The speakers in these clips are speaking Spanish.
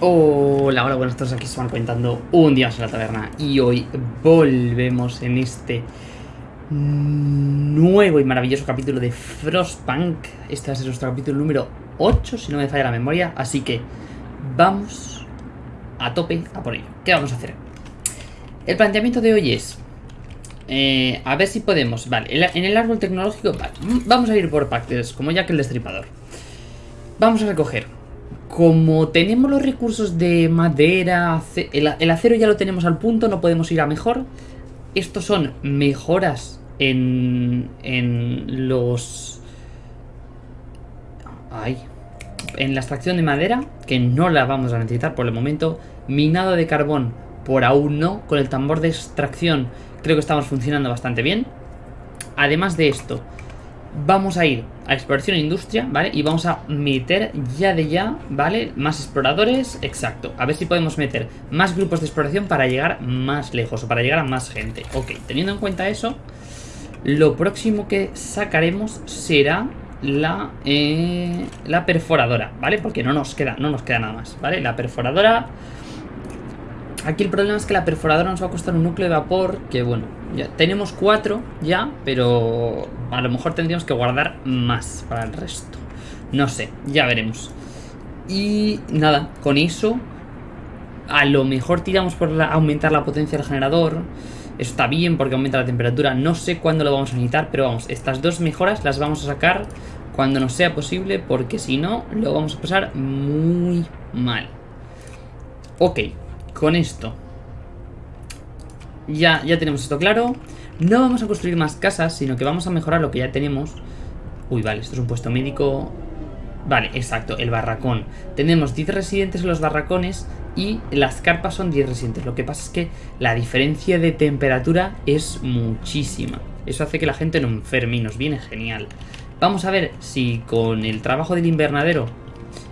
Hola, hola, buenas tardes, aquí estamos comentando un día más en la taberna y hoy volvemos en este nuevo y maravilloso capítulo de Frostpunk. Este ser nuestro capítulo número 8, si no me falla la memoria, así que vamos a tope a por ello. ¿Qué vamos a hacer? El planteamiento de hoy es... eh, a ver si podemos... Vale, en el árbol tecnológico... vamos a ir por partes, como ya que el destripador. Vamos a recoger como tenemos los recursos de madera, el acero ya lo tenemos al punto, no podemos ir a mejor. Estos son mejoras en, en los... Ay. En la extracción de madera, que no la vamos a necesitar por el momento. Minado de carbón, por aún no. Con el tambor de extracción creo que estamos funcionando bastante bien. Además de esto, vamos a ir a exploración e industria, ¿vale? Y vamos a meter ya de ya, ¿vale? Más exploradores, exacto. A ver si podemos meter más grupos de exploración para llegar más lejos o para llegar a más gente. Ok, teniendo en cuenta eso, lo próximo que sacaremos será la, eh, la perforadora, ¿vale? Porque no nos queda, no nos queda nada más, ¿vale? La perforadora... Aquí el problema es que la perforadora nos va a costar un núcleo de vapor que, bueno, ya tenemos cuatro ya, pero a lo mejor tendríamos que guardar más para el resto. No sé, ya veremos. Y nada, con eso a lo mejor tiramos por la- aumentar la potencia del generador. Eso está bien porque aumenta la temperatura. No sé cuándo lo vamos a necesitar, pero vamos, estas dos mejoras las vamos a sacar cuando nos sea posible porque si no, lo vamos a pasar muy mal. Ok, con esto ya, ya tenemos esto claro. No vamos a construir más casas, sino que vamos a mejorar lo que ya tenemos. Uy, vale, esto es un puesto médico. Vale, exacto, el barracón. Tenemos 10 residentes en los barracones y las carpas son 10 residentes. Lo que pasa es que la diferencia de temperatura es muchísima. Eso hace que la gente no enferme y nos viene genial. Vamos a ver si con el trabajo del invernadero...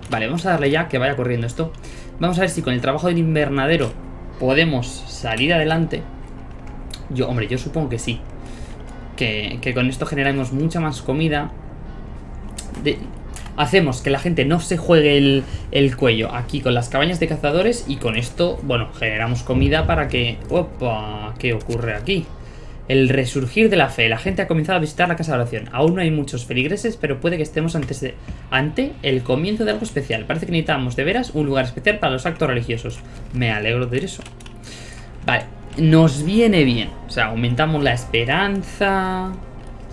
Vale, vamos a darle ya que vaya corriendo esto. Vamos a ver si con el trabajo del invernadero podemos salir adelante. Yo, hombre, yo supongo que sí. Que, que con esto generamos mucha más comida. De- hacemos que la gente no se juegue el, el cuello aquí con las cabañas de cazadores y con esto, bueno, generamos comida para que... ¡Opa! ¿Qué ocurre aquí? El resurgir de la fe. La gente ha comenzado a visitar la casa de oración. Aún no hay muchos feligreses, pero puede que estemos ante el comienzo de algo especial. Parece que necesitamos de veras un lugar especial para los actos religiosos. Me alegro de eso. Vale, nos viene bien. O sea, aumentamos la esperanza.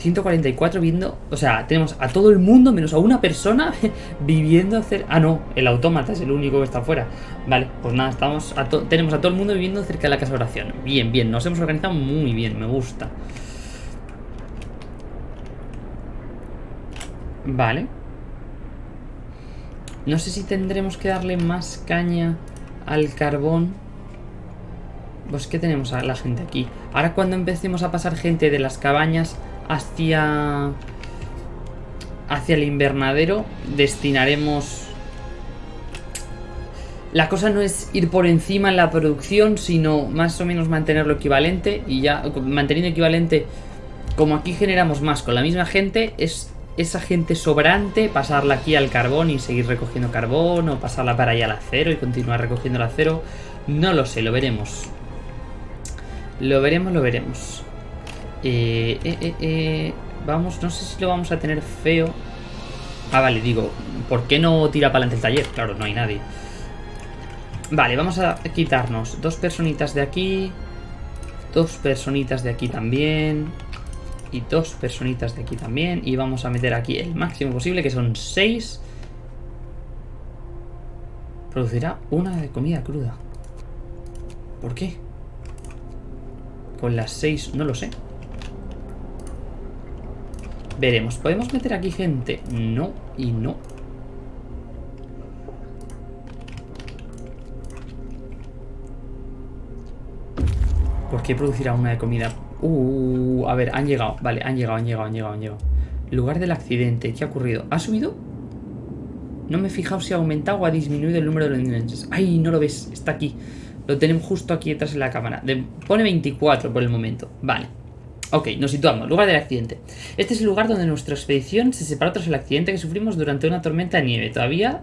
144 viendo... O sea, tenemos a todo el mundo menos a una persona viviendo hacer... Ah, no, el autómata es el único que está afuera. Vale, pues nada, estamos tenemos a todo el mundo viviendo cerca de la casa de oración. Bien, bien, nos hemos organizado muy bien, me gusta. Vale. No sé si tendremos que darle más caña al carbón. Pues que tenemos a la gente aquí. Ahora cuando empecemos a pasar gente de las cabañas hacia hacia el invernadero, destinaremos la cosa no es ir por encima en la producción, sino más o menos mantenerlo equivalente y ya manteniendo equivalente como aquí generamos más con la misma gente, es esa gente sobrante pasarla aquí al carbón y seguir recogiendo carbón o pasarla para allá al acero y continuar recogiendo el acero. No lo sé, lo veremos. Lo veremos, lo veremos. Eh, eh, eh, eh, vamos, no sé si lo vamos a tener feo. Ah, vale, digo, ¿por qué no tira para adelante el taller? Claro, no hay nadie. Vale, vamos a quitarnos dos personitas de aquí. Dos personitas de aquí también. Y dos personitas de aquí también. Y vamos a meter aquí el máximo posible, que son seis. Producirá una de comida cruda. ¿Por qué? Con las seis, no lo sé. Veremos. ¿Podemos meter aquí gente? No y no. ¿Por qué producirá una de comida? Uh, a ver, han llegado. Vale, han llegado, han llegado, han llegado, han llegado. Lugar del accidente. ¿Qué ha ocurrido? ¿Ha subido? No me he fijado si ha aumentado o ha disminuido el número de los incidentes. ¡Ay, no lo ves! Está aquí. Lo tenemos justo aquí detrás en la cámara. De- pone 24 por el momento. Vale. Ok, nos situamos. Lugar del accidente. Este es el lugar donde nuestra expedición se separó tras el accidente que sufrimos durante una tormenta de nieve. Todavía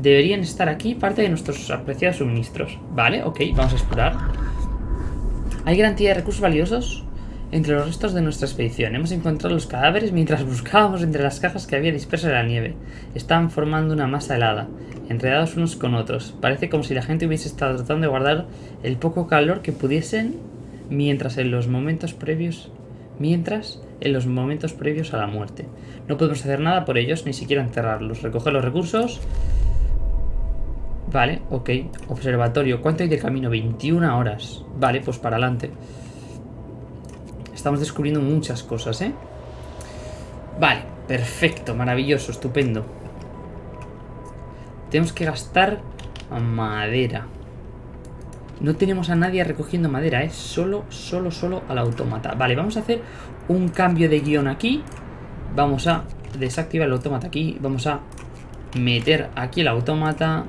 deberían estar aquí parte de nuestros apreciados suministros. Vale, ok, vamos a explorar. ¿Hay garantía de recursos valiosos? Entre los restos de nuestra expedición hemos encontrado los cadáveres mientras buscábamos entre las cajas que había dispersas en la nieve. Estaban formando una masa helada, enredados unos con otros. Parece como si la gente hubiese estado tratando de guardar el poco calor que pudiesen mientras en los momentos previos mientras en los momentos previos a la muerte. No podemos hacer nada por ellos, ni siquiera enterrarlos. Recoger los recursos. Vale, ok. Observatorio. ¿Cuánto hay de camino? 21 horas. Vale, pues para adelante. Estamos descubriendo muchas cosas, ¿eh? Vale, perfecto, maravilloso, estupendo. Tenemos que gastar madera. No tenemos a nadie recogiendo madera, es ¿eh? solo, solo, solo al autómata. Vale, vamos a hacer un cambio de guion aquí. Vamos a desactivar el autómata aquí. Vamos a meter aquí el autómata.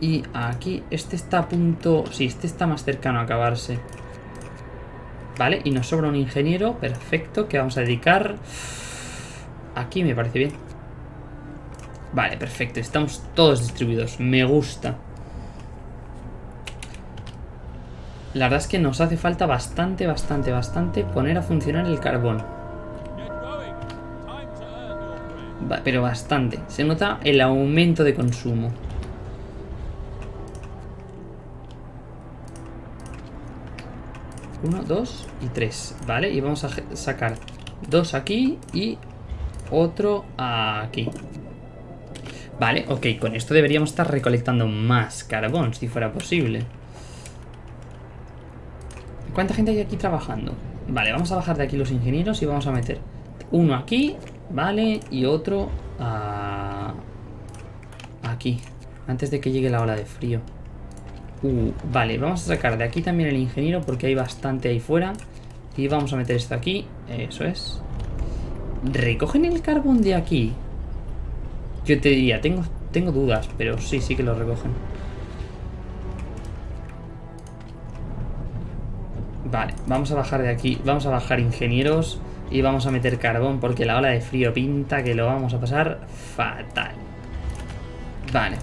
Y aquí, este está a punto... Sí, este está más cercano a acabarse. Vale, y nos sobra un ingeniero. Perfecto, que vamos a dedicar... Aquí me parece bien. Vale, perfecto. Estamos todos distribuidos. Me gusta. La verdad es que nos hace falta bastante, bastante, bastante poner a funcionar el carbón. pero bastante. Se nota el aumento de consumo. Uno, dos y tres. Vale, y vamos a sacar dos aquí y otro aquí. Vale, ok, con esto deberíamos estar recolectando más carbón, si fuera posible. ¿Cuánta gente hay aquí trabajando? Vale, vamos a bajar de aquí los ingenieros y vamos a meter uno aquí, vale, y otro aquí, antes de que llegue la ola de frío. Uh, vale, vamos a sacar de aquí también el ingeniero porque hay bastante ahí fuera. Y vamos a meter esto aquí, eso es. ¿Recogen el carbón de aquí? Yo te diría, tengo, tengo dudas, pero sí, sí que lo recogen. Vale, vamos a bajar de aquí, vamos a bajar ingenieros y vamos a meter carbón porque la ola de frío pinta que lo vamos a pasar fatal. Vale.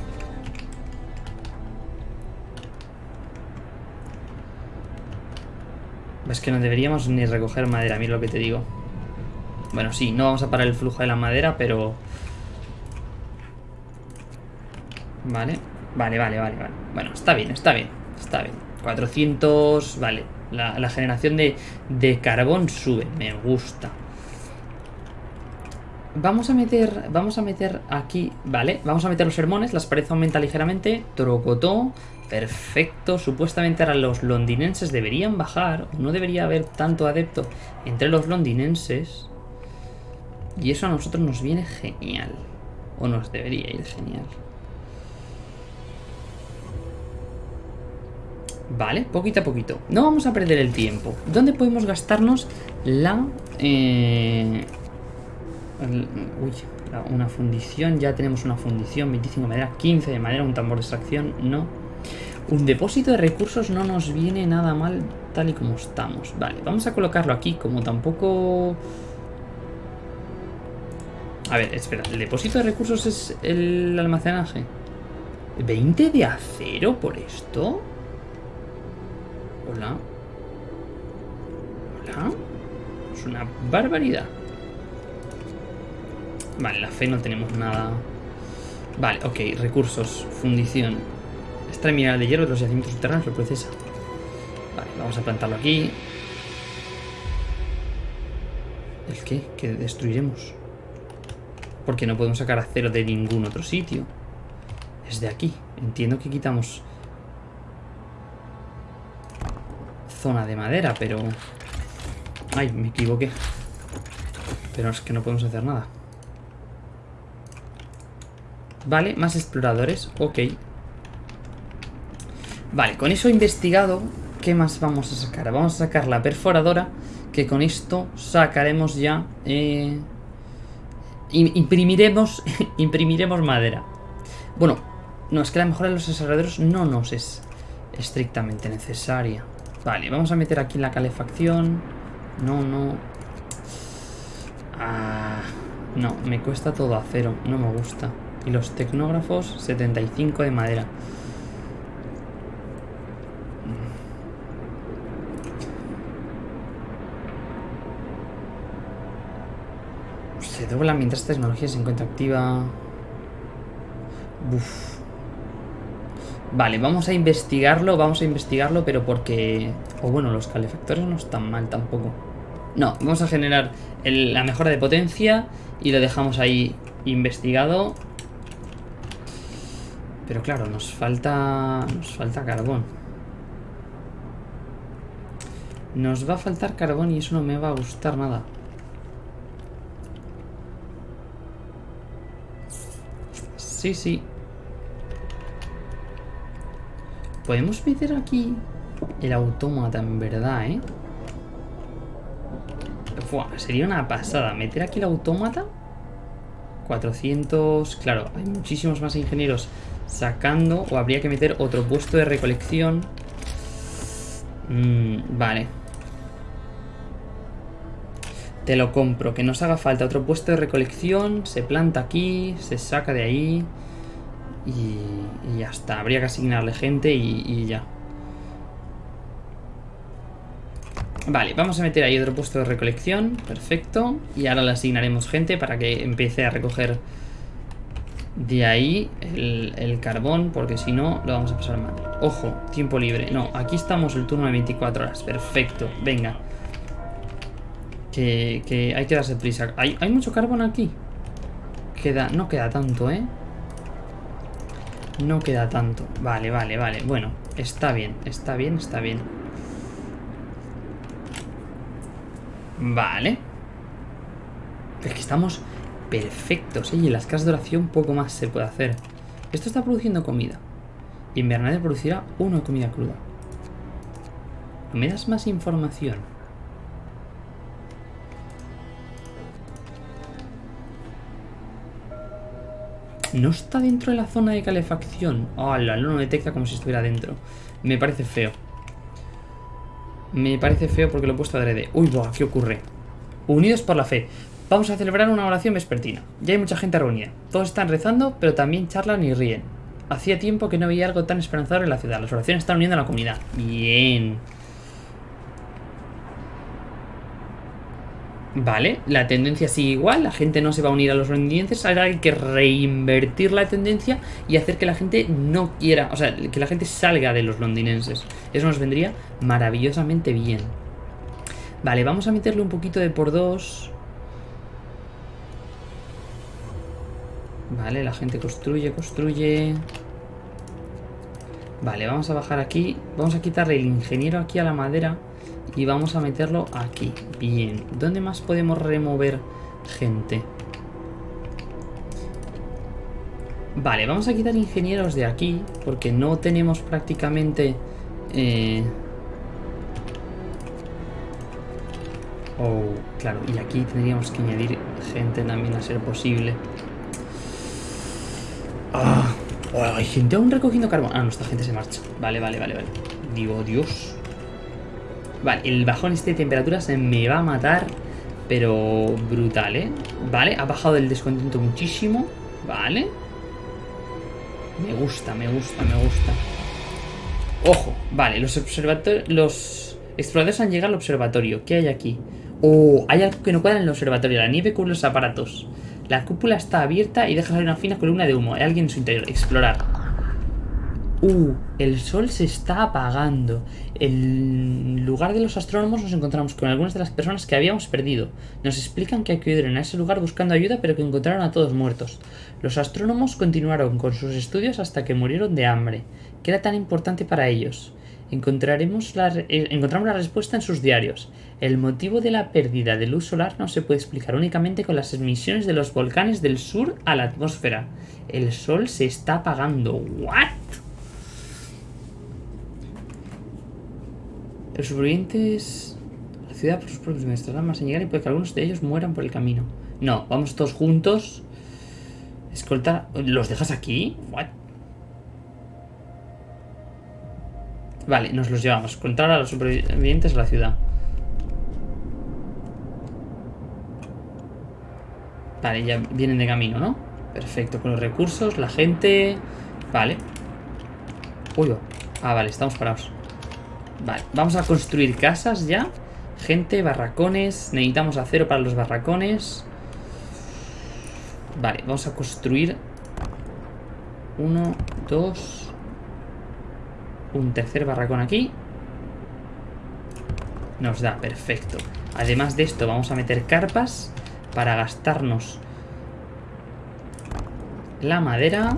Es que no deberíamos ni recoger madera, mira lo que te digo. Bueno, sí, no vamos a parar el flujo de la madera, pero... Vale, vale, vale, vale, vale. Bueno, está bien, está bien, está bien. 400, vale. La, generación de, de carbón sube. Me gusta. Vamos a meter, vamos a meter aquí, vale, vamos a meter los sermones, las paredes aumenta ligeramente, trocotó, perfecto, supuestamente ahora los londinenses deberían bajar, no debería haber tanto adepto entre los londinenses, y eso a nosotros nos viene genial, o nos debería ir genial. Vale, poquito a poquito. No vamos a perder el tiempo. ¿Dónde podemos gastarnos la... Eh, uy, una fundición. Ya tenemos una fundición. 25 de madera, 15 de madera, un tambor de extracción. No. Un depósito de recursos no nos viene nada mal tal y como estamos. Vale, vamos a colocarlo aquí como tampoco... A ver, espera, ¿el depósito de recursos es el almacenaje? ¿20 de acero por esto? Hola. Hola. Es una barbaridad. Vale, la fe no tenemos nada. Vale, ok, recursos, fundición. Extrae mineral de hierro de los yacimientos subterráneos, lo procesa. Vale, vamos a plantarlo aquí. ¿El qué? ¿Qué destruiremos? Porque no podemos sacar acero de ningún otro sitio. Es de aquí. Entiendo que quitamos zona de madera, pero... Ay, me equivoqué. Pero es que no podemos hacer nada. Vale, más exploradores. Ok. Vale, con eso investigado, ¿qué más vamos a sacar? Vamos a sacar la perforadora, que con esto sacaremos ya... Eh, imprimiremos, imprimiremos madera. Bueno, no, es que la mejora de los desarrolladores no nos es estrictamente necesaria. Vale, vamos a meter aquí la calefacción. No, no. Ah, no, me cuesta todo a cero. No me gusta. Y los tecnógrafos, 75 de madera. Se dobla mientras esta tecnología se encuentra activa. Uf. Vale, vamos a investigarlo, vamos a investigarlo, pero porque... O bueno, los calefactores no están mal tampoco. No, vamos a generar la mejora de potencia y lo dejamos ahí investigado. Pero claro, nos falta... Nos falta carbón. Nos va a faltar carbón y eso no me va a gustar nada. Sí, sí. Podemos meter aquí el autómata, en verdad, ¿eh? sería una pasada. Meter aquí el autómata. 400... Claro, hay muchísimos más ingenieros sacando. O habría que meter otro puesto de recolección. Mm, vale. Te lo compro. Que nos haga falta otro puesto de recolección. Se planta aquí. Se saca de ahí. Y, ya está. Habría que asignarle gente y ya. Vale, vamos a meter ahí otro puesto de recolección. Perfecto. Y ahora le asignaremos gente para que empiece a recoger de ahí el, carbón, porque si no lo vamos a pasar mal. Ojo, tiempo libre. No, aquí estamos el turno de 24 horas. Perfecto, venga. Que, hay que darse prisa. ¿Hay, ¿Hay mucho carbón aquí? Queda, no queda tanto, ¿eh? No queda tanto. Vale, vale, vale. Bueno, está bien, está bien, está bien. Vale. Es que estamos perfectos. Y en las casas de oración poco más se puede hacer. Esto está produciendo comida. Invernadero producirá de comida cruda. ¿Me das más información? No está dentro de la zona de calefacción. ¡Hala! no lo detecta como si estuviera dentro. Me parece feo. Me parece feo porque lo he puesto adrede. Uy, boa, ¿qué ocurre? Unidos por la fe. Vamos a celebrar una oración vespertina. Ya hay mucha gente reunida. Todos están rezando, pero también charlan y ríen. Hacía tiempo que no veía algo tan esperanzador en la ciudad. Las oraciones están uniendo a la comunidad. Bien. Vale, la tendencia sigue igual, la gente no se va a unir a los londinenses, ahora hay que reinvertir la tendencia y hacer que la gente no quiera, o sea, que la gente salga de los londinenses. Eso nos vendría maravillosamente bien. Vale, vamos a meterle un poquito de por dos. Vale, la gente construye, construye. Vale, vamos a bajar aquí. Vamos a quitarle el ingeniero aquí a la madera. Y vamos a meterlo aquí. Bien. ¿Dónde más podemos remover gente? Vale, vamos a quitar ingenieros de aquí. Porque no tenemos prácticamente... Eh... Oh, claro. Y aquí tendríamos que añadir gente también a ser posible. Ah, oh, hay gente aún recogiendo carbón. Ah, no, esta gente se marcha. Vale, vale, vale, vale. Digo, Dios. Vale, el bajón este de temperatura se me va a matar, pero brutal, ¿eh? Vale, ha bajado el descontento muchísimo. Vale. Me gusta, me gusta, me gusta. Ojo, vale, los observatorios... Los exploradores han llegado al observatorio. ¿Qué hay aquí? Oh, hay algo que no cuadra en el observatorio. La nieve cubre los aparatos. La cúpula está abierta y deja salir una fina columna de humo. Hay alguien en su interior. Explorar. Uh, el sol se está apagando. En lugar de los astrónomos nos encontramos con algunas de las personas que habíamos perdido. Nos explican que acudieron a ese lugar buscando ayuda pero que encontraron a todos muertos. Los astrónomos continuaron con sus estudios hasta que murieron de hambre. ¿Qué era tan importante para ellos? Encontraremos la, eh, encontramos la respuesta en sus diarios. El motivo de la pérdida de luz solar no se puede explicar únicamente con las emisiones de los volcanes del sur a la atmósfera. El sol se está apagando. ¿What? Los supervivientes... La ciudad por sus propios medios más en llegar y puede que algunos de ellos mueran por el camino. No, vamos todos juntos. Escolta... ¿Los dejas aquí? What? Vale, nos los llevamos. Contar a los supervivientes a la ciudad. Vale, ya vienen de camino, ¿no? Perfecto, con los recursos, la gente... Vale. Uy, ah, vale, estamos parados. Vale, vamos a construir casas ya. Gente, barracones. Necesitamos acero para los barracones. Vale, vamos a construir uno, dos Un tercer barracón aquí Nos da, perfecto Además de esto vamos a meter carpas Para gastarnos La madera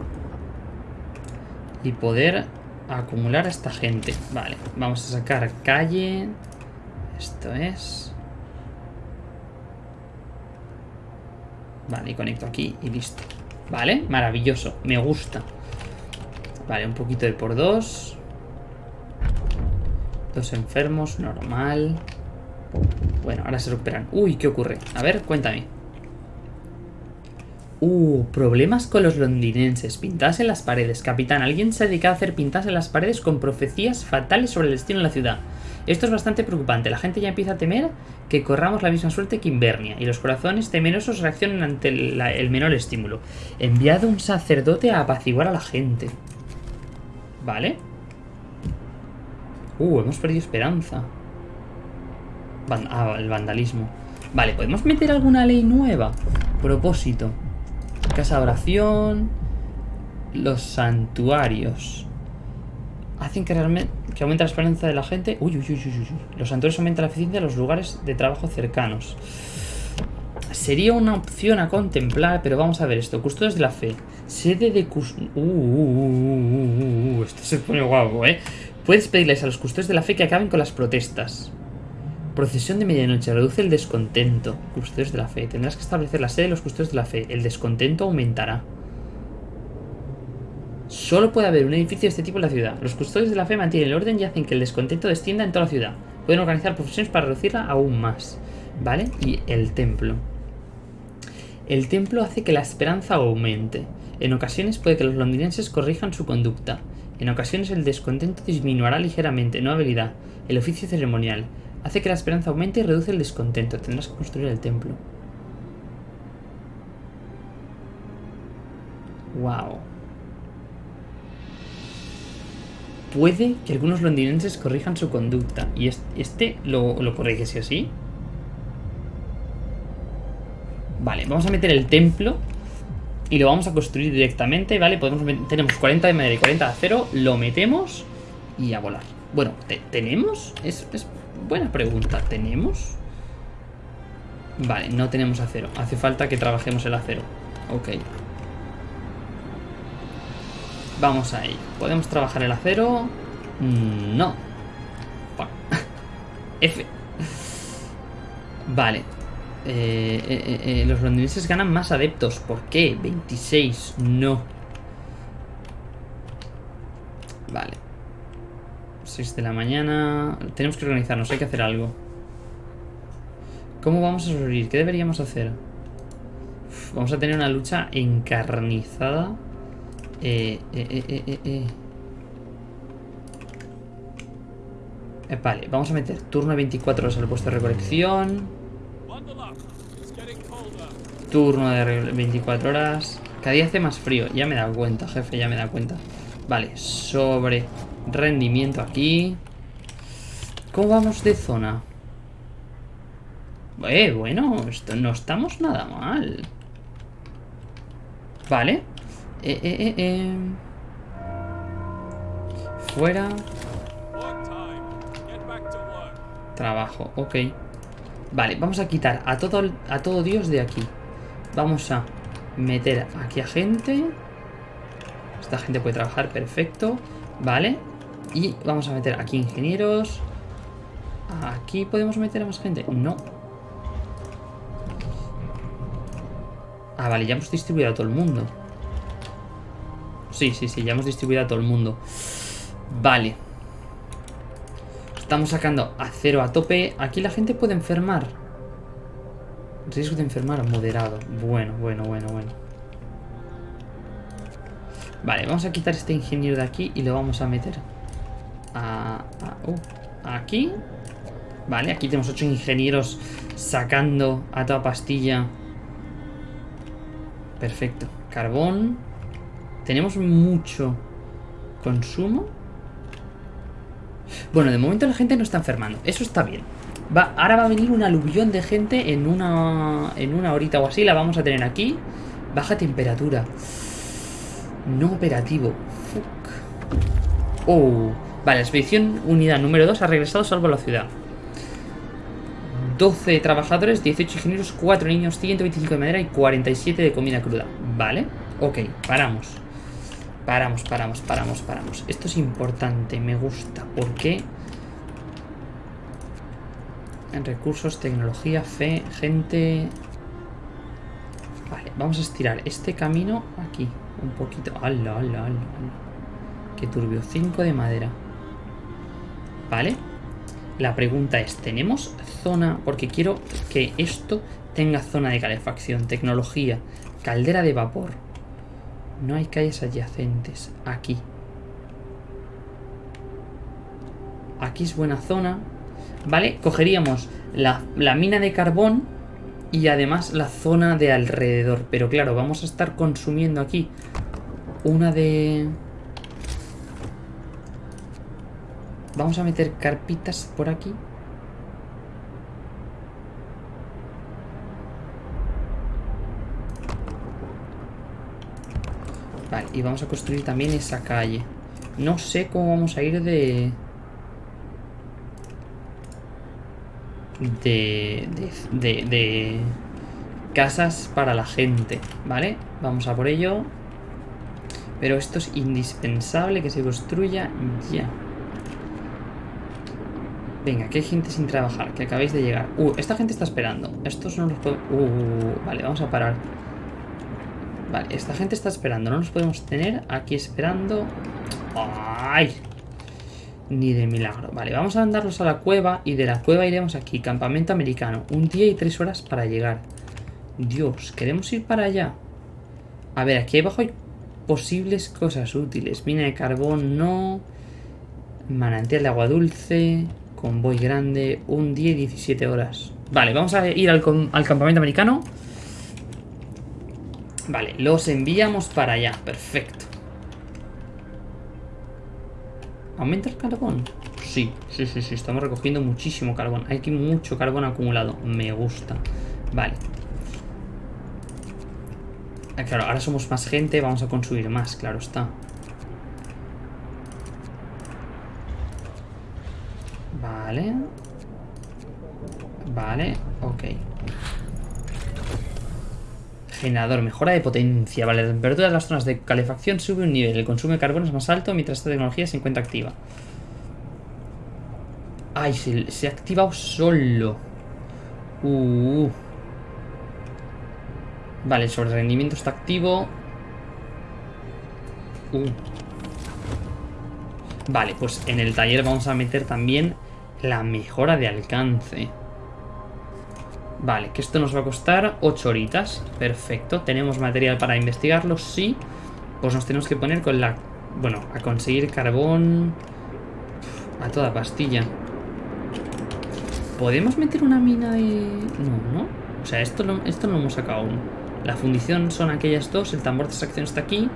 Y poder acumular a esta gente. Vale, vamos a sacar calle. Esto es. Vale, y conecto aquí y listo. Vale, maravilloso, me gusta. Vale, un poquito de por dos. Dos enfermos, normal. Bueno, ahora se recuperan. Uy, ¿qué ocurre? A ver, cuéntame Uh, problemas con los londinenses Pintas en las paredes Capitán, alguien se ha dedicado a hacer pintas en las paredes Con profecías fatales sobre el destino de la ciudad esto es bastante preocupante. La gente ya empieza a temer que corramos la misma suerte que Invernia y los corazones temerosos reaccionan ante el, menor estímulo. Enviado un sacerdote a apaciguar a la gente. ¿Vale? Uh, hemos perdido esperanza. ah, el vandalismo. Vale, ¿podemos meter alguna ley nueva? Propósito. Casa de oración. Los santuarios. Hacen que realmente que aumenta la esperanza de la gente. Uy, uy, uy, uy, uy. Los santuarios aumentan la eficiencia de los lugares de trabajo cercanos. Sería una opción a contemplar, pero vamos a ver esto. Custodios de la fe. Sede de cus... Uh, uh, uh, esto se pone guapo, ¿eh? Puedes pedirles a los custodios de la fe que acaben con las protestas. Procesión de medianoche. Reduce el descontento. Custodios de la fe. Tendrás que establecer la sede de los custodios de la fe. El descontento aumentará. Solo puede haber un edificio de este tipo en la ciudad. Los custodios de la fe mantienen el orden y hacen que el descontento descienda en toda la ciudad. Pueden organizar profesiones para reducirla aún más. ¿Vale? Y el templo. El templo hace que la esperanza aumente. En ocasiones puede que los londinenses corrijan su conducta. En ocasiones el descontento disminuirá ligeramente, no habilidad. El oficio ceremonial hace que la esperanza aumente y reduce el descontento. Tendrás que construir el templo. Wow. puede que algunos londinenses corrijan su conducta. ¿Y este lo, lo corrige sí o sí? Vale, vamos a meter el templo y lo vamos a construir directamente, ¿vale? Podemos tenemos 40 de madera y 40 de acero, lo metemos y a volar. Bueno, ¿tenemos? Es, es buena pregunta, ¿tenemos? Vale, no tenemos acero, hace falta que trabajemos el acero. Ok. Vamos ahí. ¿Podemos trabajar el acero? Mm, no. F. Vale. Eh, eh, eh, los londinenses ganan más adeptos. ¿Por qué? 26. No. Vale. 6 de la mañana. Tenemos que organizarnos. Hay que hacer algo. ¿Cómo vamos a sobrevivir? ¿Qué deberíamos hacer? vamos a tener una lucha encarnizada. Eh, eh, eh, eh, Vale, vamos a meter turno de 24 horas al puesto de recolección. Turno de 24 horas. Cada día hace más frío. Ya me da cuenta, jefe, ya me da cuenta. Vale, sobre rendimiento aquí. ¿Cómo vamos de zona? Eh, bueno, esto no estamos nada mal. Vale. Eh, eh, eh, eh. Fuera. Trabajo, ok. Vale, vamos a quitar a todo, a todo Dios de aquí. Vamos a meter aquí a gente. Esta gente puede trabajar, perfecto. Vale. Y vamos a meter aquí ingenieros. Aquí podemos meter a más gente. No. Ah, vale, ya hemos distribuido a todo el mundo. Sí, sí, sí, ya hemos distribuido a todo el mundo. Vale. Estamos sacando acero a tope. Aquí la gente puede enfermar. Riesgo de enfermar moderado. Bueno, bueno, bueno, bueno. Vale, vamos a quitar este ingeniero de aquí y lo vamos a meter a, uh, aquí. Vale, aquí tenemos ocho ingenieros sacando a toda pastilla. Perfecto. Carbón. Tenemos mucho consumo. Bueno, de momento la gente no está enfermando. Eso está bien. Va, ahora va a venir un aluvión de gente en una, en una horita o así. La vamos a tener aquí. Baja temperatura. No operativo. Fuck. Oh. Vale, expedición unidad número 2 ha regresado salvo la ciudad. 12 trabajadores, 18 ingenieros, 4 niños, 125 de madera y 47 de comida cruda. Vale, ok, paramos. Paramos, paramos, paramos, paramos. Esto es importante, me gusta. ¿Por qué? En recursos, tecnología, fe, gente... Vale, vamos a estirar este camino aquí. Un poquito. ¡Hala, hala, hala! Qué turbio. 5 de madera. Vale. La pregunta es, ¿tenemos zona? Porque quiero que esto tenga zona de calefacción, tecnología, caldera de vapor. No hay calles adyacentes. Aquí. Aquí es buena zona. ¿Vale? Cogeríamos la, la mina de carbón y además la zona de alrededor. Pero claro, vamos a estar consumiendo aquí una de... Vamos a meter carpitas por aquí. Vale, y vamos a construir también esa calle. No sé cómo vamos a ir de... De, de, de, casas para la gente, ¿vale? Vamos a por ello. Pero esto es indispensable que se construya ya. Venga, que hay gente sin trabajar, que acabáis de llegar. Uh, esta gente está esperando. Estos no los puedo... Uh, vale, vamos a parar. Vale, esta gente está esperando. No nos podemos tener aquí esperando. ¡Ay! Ni de milagro. Vale, vamos a andarlos a la cueva y de la cueva iremos aquí. Campamento americano. Un día y tres horas para llegar. Dios, ¿queremos ir para allá? A ver, aquí abajo hay posibles cosas útiles. Mina de carbón, no. Manantial de agua dulce. Convoy grande, un día y 17 horas. Vale, vamos a ir al, campamento americano. Vale, los enviamos para allá. Perfecto. ¿Aumenta el carbón? Sí, sí, sí, sí. Estamos recogiendo muchísimo carbón. Hay aquí mucho carbón acumulado. Me gusta. Vale. Ah, claro, ahora somos más gente. Vamos a consumir más, claro está. Vale. Vale, ok. Generador, mejora de potencia. Vale, la temperatura de las zonas de calefacción sube un nivel. El consumo de carbono es más alto mientras esta tecnología se encuentra activa. Ay, se, ha activado solo. Uh. Vale, el sobre rendimiento está activo. Uh. Vale, pues en el taller vamos a meter también la mejora de alcance. Vale, que esto nos va a costar 8 horitas. Perfecto. ¿Tenemos material para investigarlo? Sí. Pues nos tenemos que poner con la... Bueno, a conseguir carbón... A toda pastilla. ¿Podemos meter una mina de...? No, ¿no? O sea, esto, esto no lo hemos sacado aún. La fundición son aquellas dos. El tambor de extracción está aquí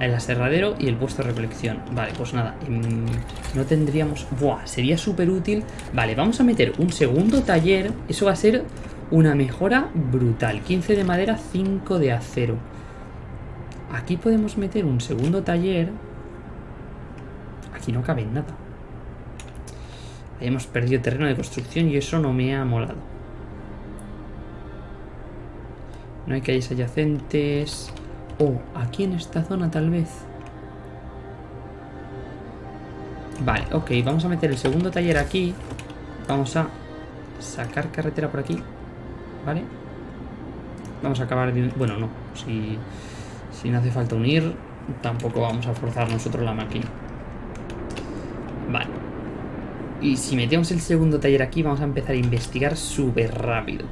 el aserradero y el puesto de recolección. Vale, pues nada, em, no tendríamos... Buah, sería súper útil. Vale, vamos a meter un segundo taller. Eso va a ser una mejora brutal. 15 de madera, 5 de acero. Aquí podemos meter un segundo taller. Aquí no cabe nada. Hemos perdido terreno de construcción y eso no me ha molado. No hay calles adyacentes. Oh, aquí en esta zona tal vez. Vale, ok, vamos a meter el segundo taller aquí. Vamos a sacar carretera por aquí. Vale. Vamos a acabar de... Bueno, no. Si, si no hace falta unir, tampoco vamos a forzar nosotros la máquina. Vale. Y si metemos el segundo taller aquí, vamos a empezar a investigar súper rápido.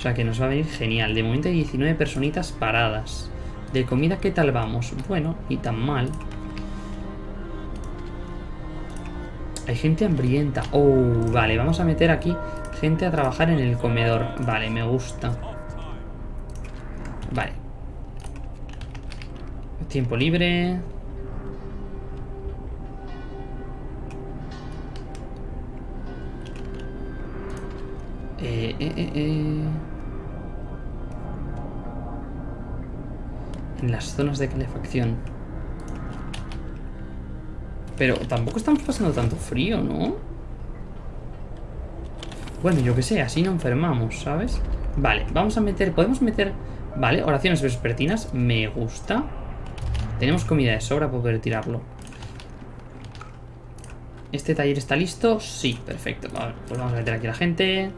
O sea que nos va a venir genial. De momento hay 19 personitas paradas. De comida, ¿qué tal vamos? Bueno, ni tan mal. Hay gente hambrienta. Oh, vale, vamos a meter aquí gente a trabajar en el comedor. Vale, me gusta. Vale. Tiempo libre. Las zonas de calefacción. Pero tampoco estamos pasando tanto frío, ¿no? Bueno, yo que sé, así no enfermamos, ¿sabes? Vale, vamos a meter... Podemos meter... Vale, oraciones vespertinas. Me gusta. Tenemos comida de sobra para poder tirarlo. ¿Este taller está listo? Sí, perfecto. Pues vamos a meter aquí a la gente.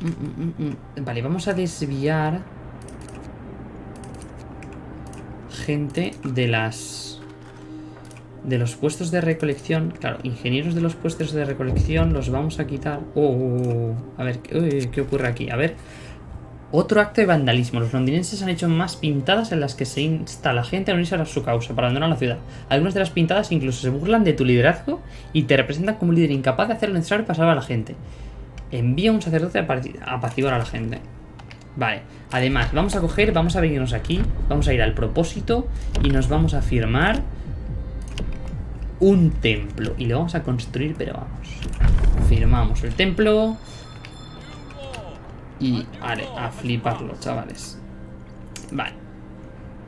Mm, mm, mm, vale, vamos a desviar gente de las de los puestos de recolección. Claro, ingenieros de los puestos de recolección los vamos a quitar. Oh, oh, oh, a ver, ¿qué ocurre aquí? A ver. Otro acto de vandalismo. Los londinenses han hecho más pintadas en las que se insta la gente a unirse a su causa para abandonar la ciudad. Algunas de las pintadas incluso se burlan de tu liderazgo y te representan como un líder incapaz de hacer lo necesario para salvar a la gente. Envía un sacerdote a apaciguar a la gente. Vale, además, vamos a coger, vamos a venirnos aquí, vamos a ir al propósito y nos vamos a firmar un templo. Y lo vamos a construir, pero vamos. Firmamos el templo. Y vale, a fliparlo, chavales. Vale.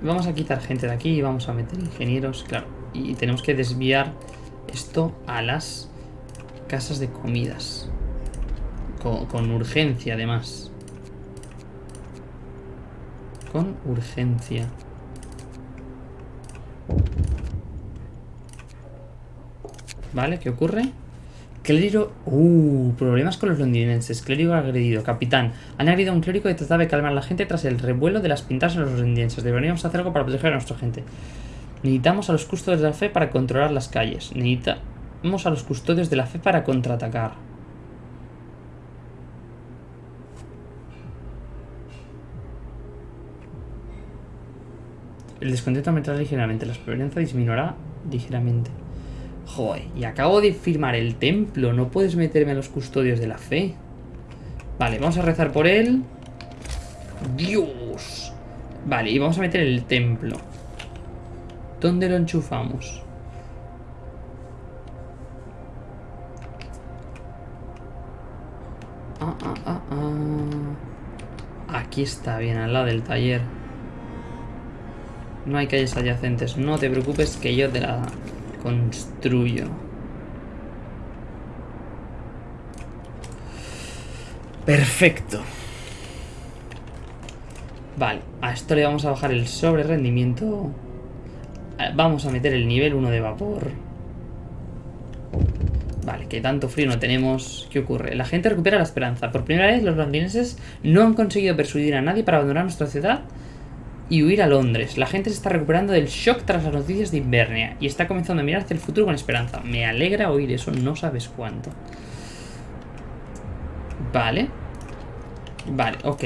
Vamos a quitar gente de aquí y vamos a meter ingenieros, claro. Y tenemos que desviar esto a las casas de comidas. Con, con urgencia, además. Con urgencia. Vale, ¿qué ocurre? Clérigo... Uh, problemas con los londinenses. Clérigo agredido. Capitán. Han agredido a un clérigo que trataba de calmar a la gente tras el revuelo de las pintas en los londinenses. Deberíamos hacer algo para proteger a nuestra gente. Necesitamos a los custodios de la fe para controlar las calles. Necesitamos a los custodios de la fe para contraatacar. El descontento aumentará ligeramente. La esperanza disminuirá ligeramente. Joder, y acabo de firmar el templo. No puedes meterme a los custodios de la fe. Vale, vamos a rezar por él. Dios. Vale, y vamos a meter el templo. ¿Dónde lo enchufamos? Ah, ah, ah, ah. Aquí está, bien, al lado del taller. No hay calles adyacentes. No te preocupes que yo te la construyo. Perfecto. Vale, a esto le vamos a bajar el sobre rendimiento. Eh, vamos a meter el nivel 1 de vapor. Vale, que tanto frío no tenemos. ¿Qué ocurre? La gente recupera la esperanza. Por primera vez los londinenses no han conseguido persuadir a nadie para abandonar nuestra ciudad y huir a Londres. La gente se está recuperando del shock tras las noticias de Invernia y está comenzando a mirar hacia el futuro con esperanza. Me alegra oír eso, no sabes cuánto. Vale. Vale, ok.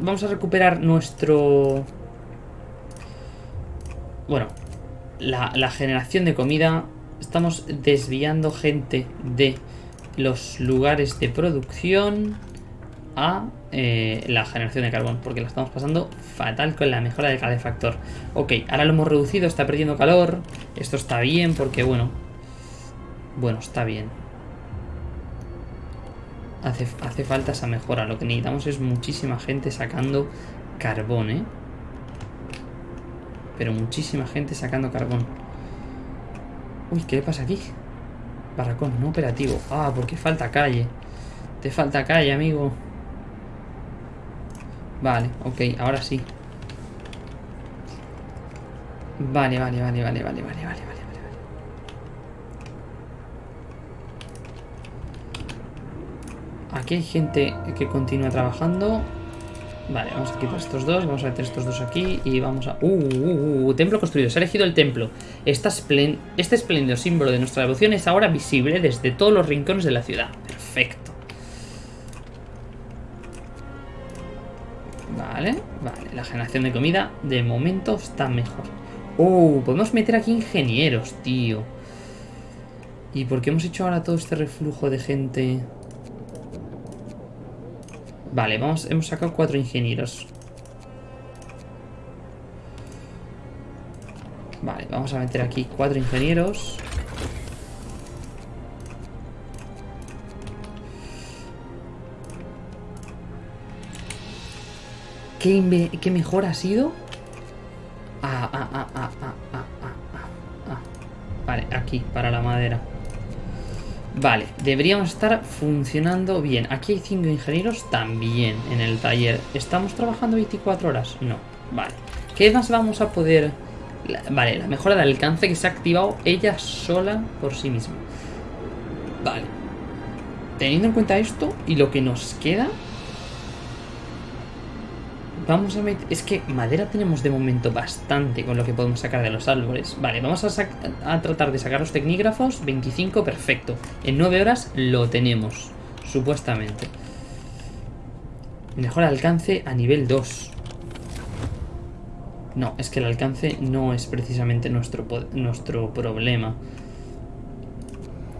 vamos a recuperar nuestro... Bueno, la, la generación de comida. Estamos desviando gente de los lugares de producción a eh, la generación de carbón, porque la estamos pasando fatal con la mejora del calefactor. Ok, ahora lo hemos reducido, está perdiendo calor. Esto está bien porque, bueno... Bueno, está bien. Hace, hace falta esa mejora. Lo que necesitamos es muchísima gente sacando carbón, ¿eh? Pero muchísima gente sacando carbón. Uy, ¿qué le pasa aquí? Barracón, no operativo. Ah, porque falta calle. Te falta calle, amigo. Vale, ok, ahora sí. Vale, vale, vale, vale, vale, vale, vale, vale, vale. Aquí hay gente que continúa trabajando. Vale, vamos a quitar estos dos, vamos a meter estos dos aquí y vamos a... Uh, uh, uh, templo construido, se ha elegido el templo. este espléndido símbolo de nuestra devoción es ahora visible desde todos los rincones de la ciudad. Perfecto. Vale, vale, la generación de comida de momento está mejor. Oh, podemos meter aquí ingenieros, tío. ¿Y por qué hemos hecho ahora todo este reflujo de gente? Vale, vamos, hemos sacado cuatro ingenieros. Vale, vamos a meter aquí cuatro ingenieros. ¿Qué, mejor ha sido? Ah, ah, ah, ah, ah, ah, ah, ah. Vale, aquí, para la madera. Vale, deberíamos estar funcionando bien. Aquí hay cinco ingenieros también en el taller. ¿Estamos trabajando 24 horas? No. Vale. ¿Qué más vamos a poder...? vale, la mejora de alcance que se ha activado ella sola por sí misma. Vale. Teniendo en cuenta esto y lo que nos queda, Vamos a meter... Es que madera tenemos de momento bastante con lo que podemos sacar de los árboles. Vale, vamos a, a tratar de sacar los tecnígrafos. 25, perfecto. En 9 horas lo tenemos, supuestamente. Mejor alcance a nivel 2. No, es que el alcance no es precisamente nuestro, nuestro problema.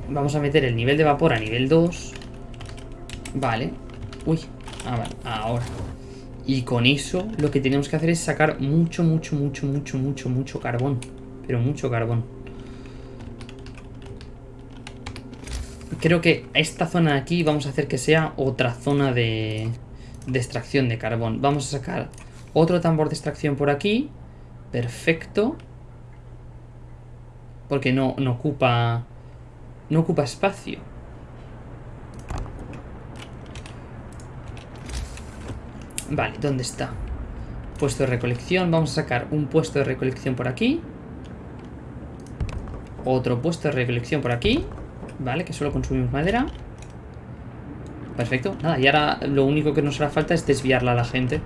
Vamos a meter el nivel de vapor a nivel 2. Vale. Uy. Ah. Ahora. Y con eso lo que tenemos que hacer es sacar mucho, mucho, mucho, mucho, mucho, mucho carbón. Pero mucho carbón. Creo que esta zona de aquí vamos a hacer que sea otra zona de, de extracción de carbón. Vamos a sacar otro tambor de extracción por aquí. Perfecto. Porque no, no ocupa... No ocupa espacio. Vale, ¿dónde está? Puesto de recolección. Vamos a sacar un puesto de recolección por aquí. Otro puesto de recolección por aquí. Vale, que solo consumimos madera. Perfecto. Nada, y ahora lo único que nos hará falta es desviarla a la gente.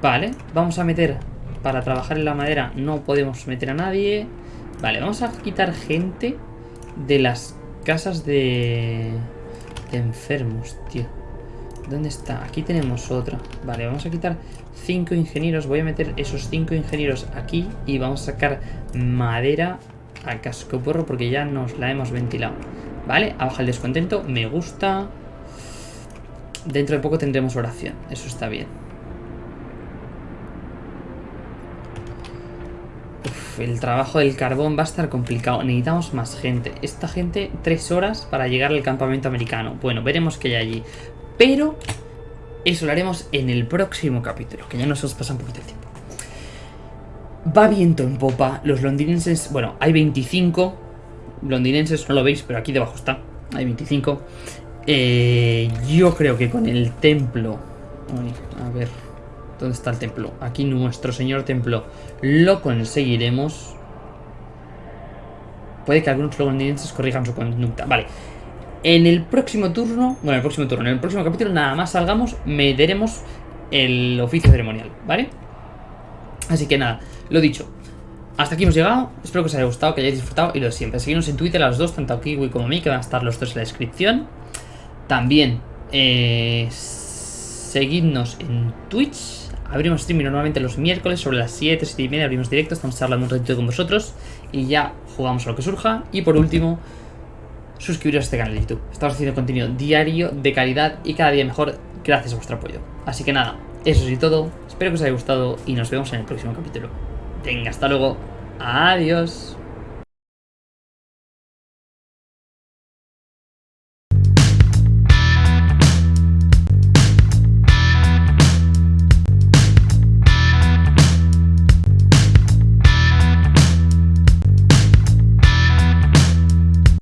Vale, vamos a meter... Para trabajar en la madera no podemos meter a nadie. Vale, vamos a quitar gente de las casas de... De enfermos, tío. ¿Dónde está? Aquí tenemos otra. Vale, vamos a quitar cinco ingenieros. Voy a meter esos cinco ingenieros aquí y vamos a sacar madera a cascoporro porque ya nos la hemos ventilado. Vale, baja el descontento. Me gusta. Dentro de poco tendremos oración. Eso está bien. El trabajo del carbón va a estar complicado. Necesitamos más gente. Esta gente, tres horas para llegar al campamento americano. Bueno, veremos qué hay allí. Pero eso lo haremos en el próximo capítulo, que ya nos pasa un poquito de tiempo. Va viento en popa, los londinenses, bueno, hay 25 londinenses, no lo veis, pero aquí debajo está, hay 25. Eh, yo creo que con el templo, a ver, ¿dónde está el templo? Aquí nuestro señor templo lo conseguiremos. Puede que algunos londinenses corrijan su conducta, vale. En el próximo turno, bueno, en el próximo turno, en el próximo capítulo, nada más salgamos, meteremos el oficio ceremonial, ¿vale? Así que nada, lo dicho. Hasta aquí hemos llegado, espero que os haya gustado, que hayáis disfrutado y lo siempre. Seguidnos en Twitter a los dos, tanto a Kiwi como a mí, que van a estar los dos en la descripción. También, eh, seguidnos en Twitch. Abrimos streaming normalmente los miércoles sobre las 7, 7 y media, abrimos directo, estamos hablando un ratito con vosotros y ya jugamos a lo que surja. Y por último suscribiros a este canal de YouTube. Estamos haciendo contenido diario, de calidad y cada día mejor gracias a vuestro apoyo. Así que nada, eso es todo. Espero que os haya gustado y nos vemos en el próximo capítulo. Venga, hasta luego. Adiós.